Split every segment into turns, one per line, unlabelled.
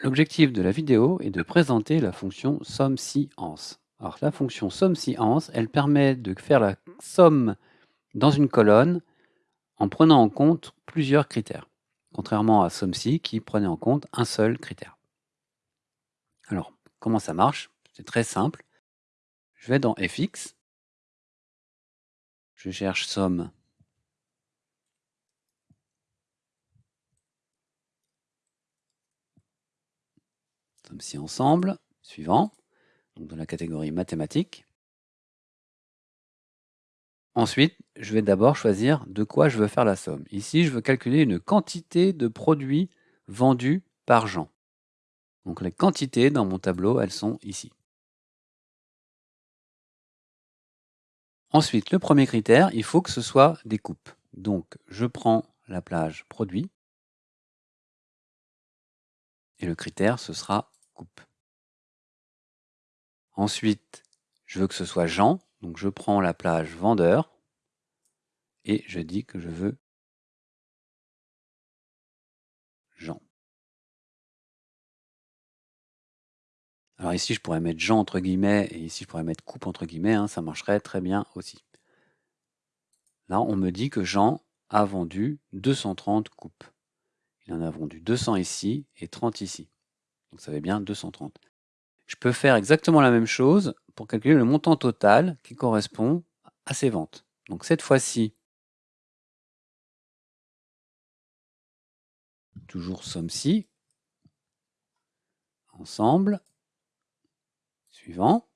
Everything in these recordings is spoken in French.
L'objectif de la vidéo est de présenter la fonction SOME-SI-ANS. Alors la fonction SOME-SI-ANS, elle permet de faire la somme dans une colonne en prenant en compte plusieurs critères, contrairement à SOME-SI qui prenait en compte un seul critère. Alors, comment ça marche? C'est très simple. Je vais dans FX, je cherche somme comme si ensemble, suivant, donc dans la catégorie mathématiques. Ensuite, je vais d'abord choisir de quoi je veux faire la somme. Ici, je veux calculer une quantité de produits vendus par Jean. Donc les quantités dans mon tableau, elles sont ici. Ensuite, le premier critère, il faut que ce soit des coupes. Donc, je prends la plage produit. Et le critère, ce sera Ensuite, je veux que ce soit Jean, donc je prends la plage vendeur et je dis que je veux Jean. Alors ici, je pourrais mettre Jean entre guillemets et ici, je pourrais mettre coupe entre guillemets, hein, ça marcherait très bien aussi. Là, on me dit que Jean a vendu 230 coupes. Il en a vendu 200 ici et 30 ici. Donc ça fait bien 230. Je peux faire exactement la même chose pour calculer le montant total qui correspond à ces ventes. Donc cette fois-ci, toujours somme-ci, ensemble, suivant.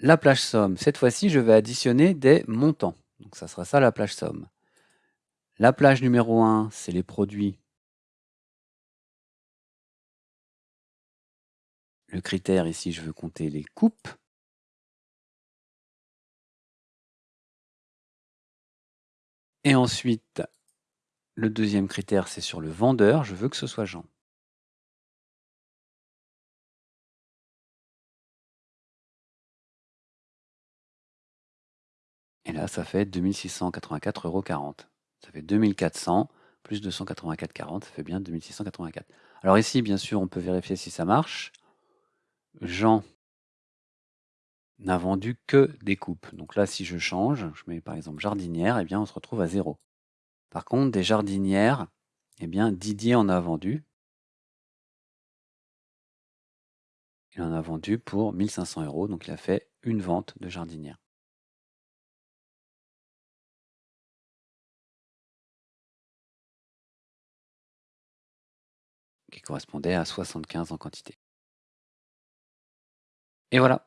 La plage somme, cette fois-ci, je vais additionner des montants. Donc ça sera ça la plage somme. La plage numéro 1, c'est les produits Le critère ici, je veux compter les coupes. Et ensuite, le deuxième critère, c'est sur le vendeur. Je veux que ce soit Jean. Et là, ça fait 2684,40 euros. Ça fait 2400 plus 284,40, ça fait bien 2684. Alors ici, bien sûr, on peut vérifier si ça marche. Jean n'a vendu que des coupes. Donc là, si je change, je mets par exemple jardinière, eh bien on se retrouve à zéro. Par contre, des jardinières, eh bien Didier en a vendu. Il en a vendu pour 1500 euros, donc il a fait une vente de jardinière. qui correspondait à 75 en quantité. Et voilà.